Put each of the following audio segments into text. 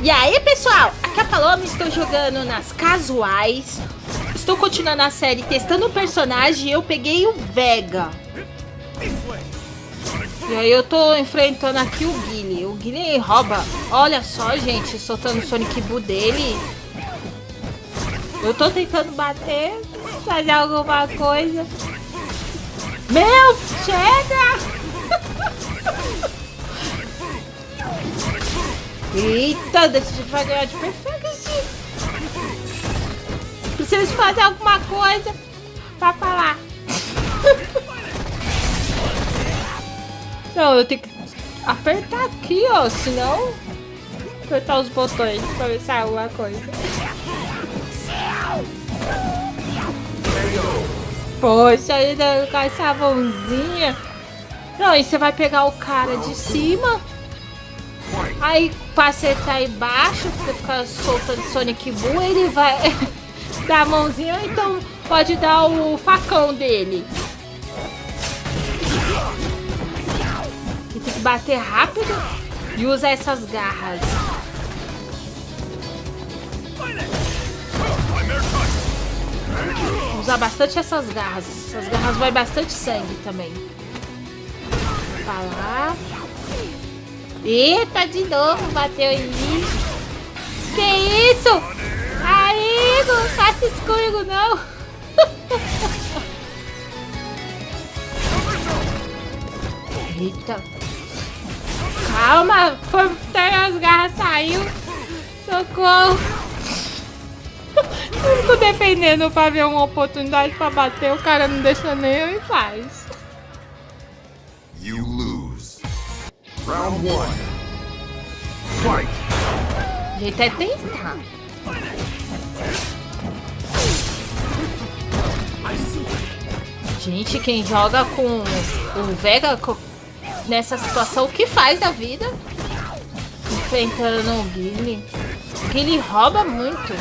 E aí, pessoal? Aqui é a Paloma, estou jogando nas casuais. Estou continuando a série testando o personagem e eu peguei o Vega. E aí eu tô enfrentando aqui o Guile. O Guile rouba. Olha só, gente, soltando o Sonic Boo dele. Eu tô tentando bater, fazer alguma coisa. Meu, chega! Eita, jeito vai ganhar de perfeito. Preciso fazer alguma coisa pra falar. Não, eu tenho que apertar aqui, ó, senão apertar os botões pra ver se sai alguma coisa. Poxa, ainda com essa mãozinha. Não, e você vai pegar o cara de cima. Aí pra acertar embaixo, você fica soltando Sonic Boom, ele vai dar a mãozinha, então pode dar o facão dele. E tem que bater rápido e usar essas garras. Usar bastante essas garras. Essas garras vai bastante sangue também. Pra lá. Eita, de novo bateu em mim. Que isso? Aí, não faça isso comigo, não. Eita. Calma, foi as garras, saiu. Socorro. Eu fico defendendo pra ver uma oportunidade pra bater, o cara não deixa nem eu em paz. You. Round one. Fight. É tentar. Gente, quem joga com o Vega nessa situação, o que faz da vida? Enfrentando o Guile. Guile rouba muito.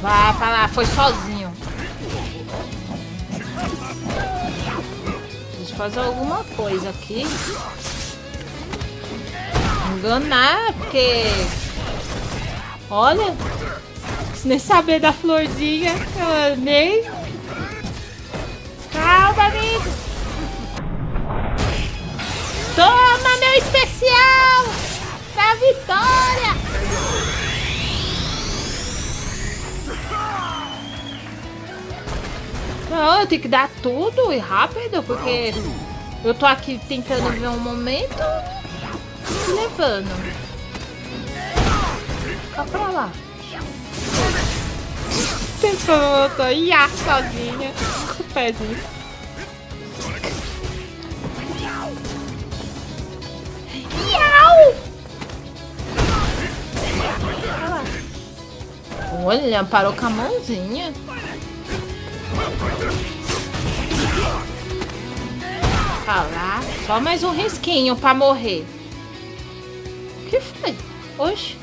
Vai falar, foi sozinho. Fazer alguma coisa aqui. Enganar, porque... Olha, nem saber da florzinha, eu nem... Calma, amigo. Toma, meu especial! Eu tenho que dar tudo e rápido, porque eu tô aqui tentando ver um momento e levando. Fica pra lá. Tô ia sozinha com o pezinho. Iau! Olha, parou com a mãozinha. Tá lá. Só mais um risquinho pra morrer. O que foi? Oxe.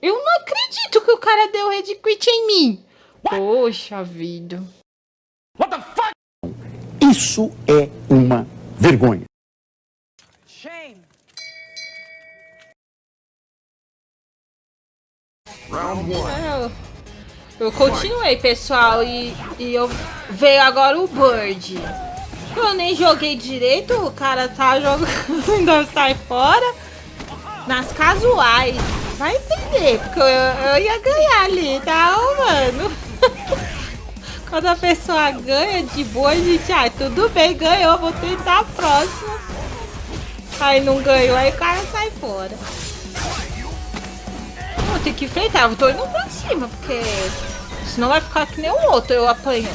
Eu não acredito que o cara deu red quit em mim. Poxa vida. Isso é uma vergonha. Round one. Eu, eu continuei, pessoal, e, e eu veio agora o Bird. Eu nem joguei direito, o cara tá jogando, ainda sai fora. Nas casuais. Vai entender, porque eu, eu ia ganhar ali, tá, mano? Quando a pessoa ganha de boa, a gente, ah, tudo bem, ganhou, vou tentar a próxima. Aí não ganhou, aí o cara sai fora. Eu tenho que enfrentar, eu tô indo pra cima, porque senão vai ficar que nem o outro, eu apanhando.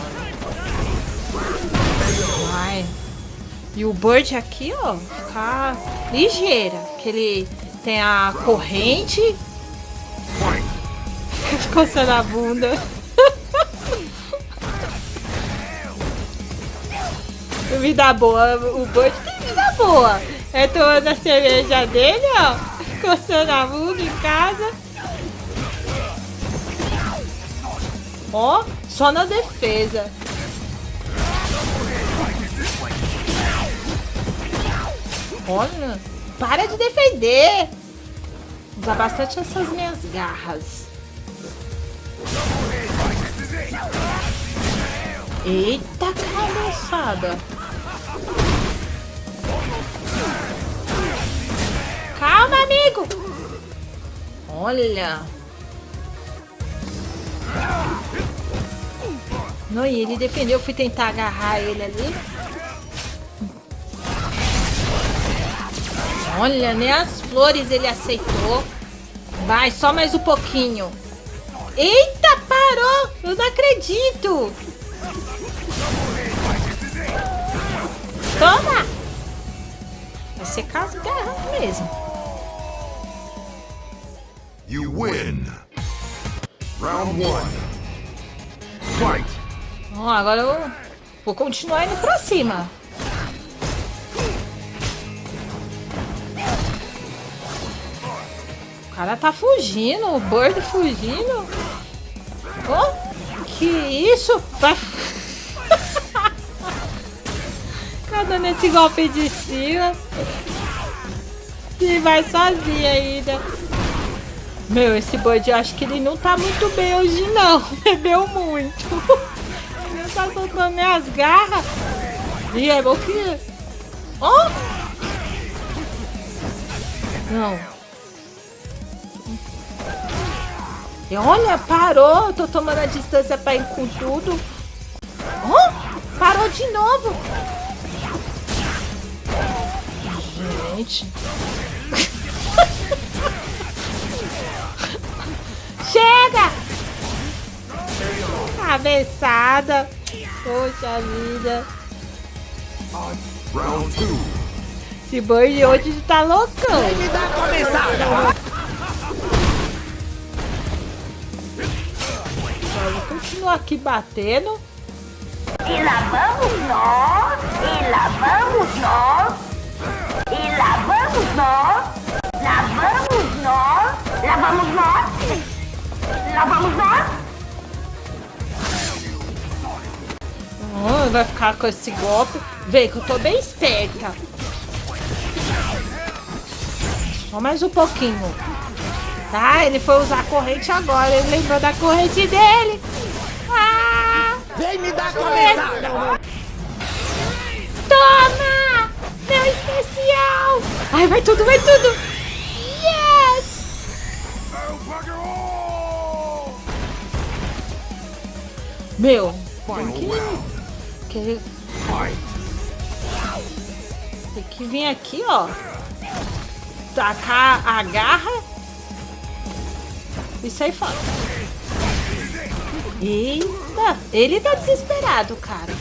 Vai. E o Bird aqui, ó, ficar ligeira, que ele tem a corrente, coçando a bunda. vida boa, o Bird tem vida boa. É tomando a cerveja dele, ó, coçando a bunda em casa. Ó, só na defesa. Olha, para de defender. Usa bastante essas minhas garras. Eita cabeçada. Calma, amigo. Olha. Não, e ele defendeu. Eu fui tentar agarrar ele ali. Olha, nem as flores ele aceitou. Vai, só mais um pouquinho. Eita, parou! Eu não acredito! Toma! Vai ser caso garra mesmo. You win. Round one. Fight. Ó, agora eu vou continuar indo pra cima. O cara tá fugindo, o Bird fugindo. Oh, que isso? Vai... Cada nesse golpe de cima. E vai sozinho ainda. Meu, esse Bud, eu acho que ele não tá muito bem hoje, não. Bebeu muito. Tá soltando nem as garras. E é bom que... Oh! Não. E olha, parou. Tô tomando a distância pra ir com tudo. Oh! Parou de novo. Gente. Chega! Cabeçada. Poxa vida. Round two. Esse boi hoje tá loucão. Vamos continuar aqui batendo. E lá vamos nós, e lá vamos nós, e lá vai ficar com esse golpe. Vê que eu tô bem esperta. Só mais um pouquinho. Tá, ele foi usar a corrente agora. Ele lembrou da corrente dele. Ah! Vem me dar cabeçada! Toma! Meu especial! Ai, vai tudo, vai tudo! Yes! Meu, tem que, que, tem que vir aqui, ó. Tacar a garra. E sair fora. Eita! Ele tá desesperado, cara.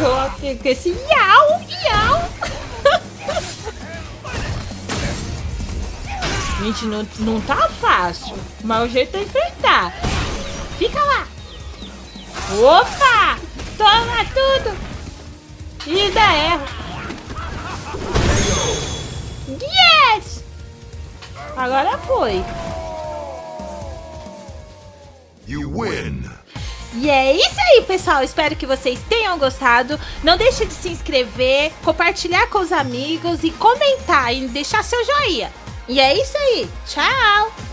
Eu com esse iau, iau. Gente, não, não tá fácil. Mas o jeito é enfrentar. Fica lá. Opa! Toma tudo. E ainda erra. Yes! Agora foi. You win. E é isso aí, pessoal. Espero que vocês tenham gostado. Não deixe de se inscrever, compartilhar com os amigos e comentar e deixar seu joinha. E é isso aí. Tchau!